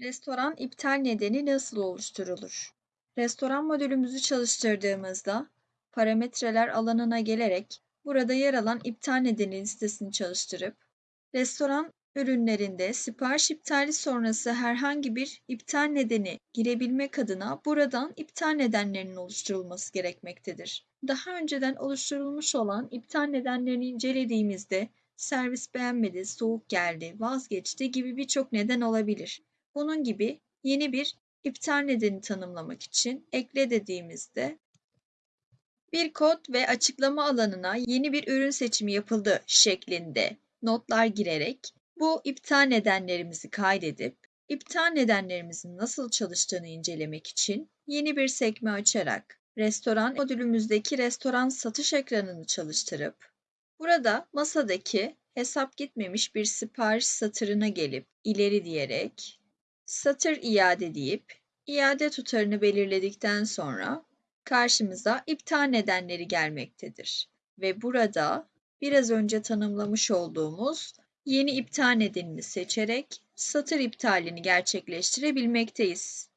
Restoran iptal nedeni nasıl oluşturulur? Restoran modülümüzü çalıştırdığımızda parametreler alanına gelerek burada yer alan iptal nedeni listesini çalıştırıp restoran ürünlerinde sipariş iptali sonrası herhangi bir iptal nedeni girebilmek adına buradan iptal nedenlerinin oluşturulması gerekmektedir. Daha önceden oluşturulmuş olan iptal nedenlerini incelediğimizde servis beğenmedi, soğuk geldi, vazgeçti gibi birçok neden olabilir. Bunun gibi yeni bir iptal nedeni tanımlamak için ekle dediğimizde bir kod ve açıklama alanına yeni bir ürün seçimi yapıldı şeklinde notlar girerek bu iptal nedenlerimizi kaydedip iptal nedenlerimizin nasıl çalıştığını incelemek için yeni bir sekme açarak restoran modülümüzdeki restoran satış ekranını çalıştırıp burada masadaki hesap gitmemiş bir sipariş satırına gelip ileri diyerek satır iade deyip iade tutarını belirledikten sonra karşımıza iptal nedenleri gelmektedir. Ve burada biraz önce tanımlamış olduğumuz yeni iptal nedenini seçerek satır iptalini gerçekleştirebilmekteyiz.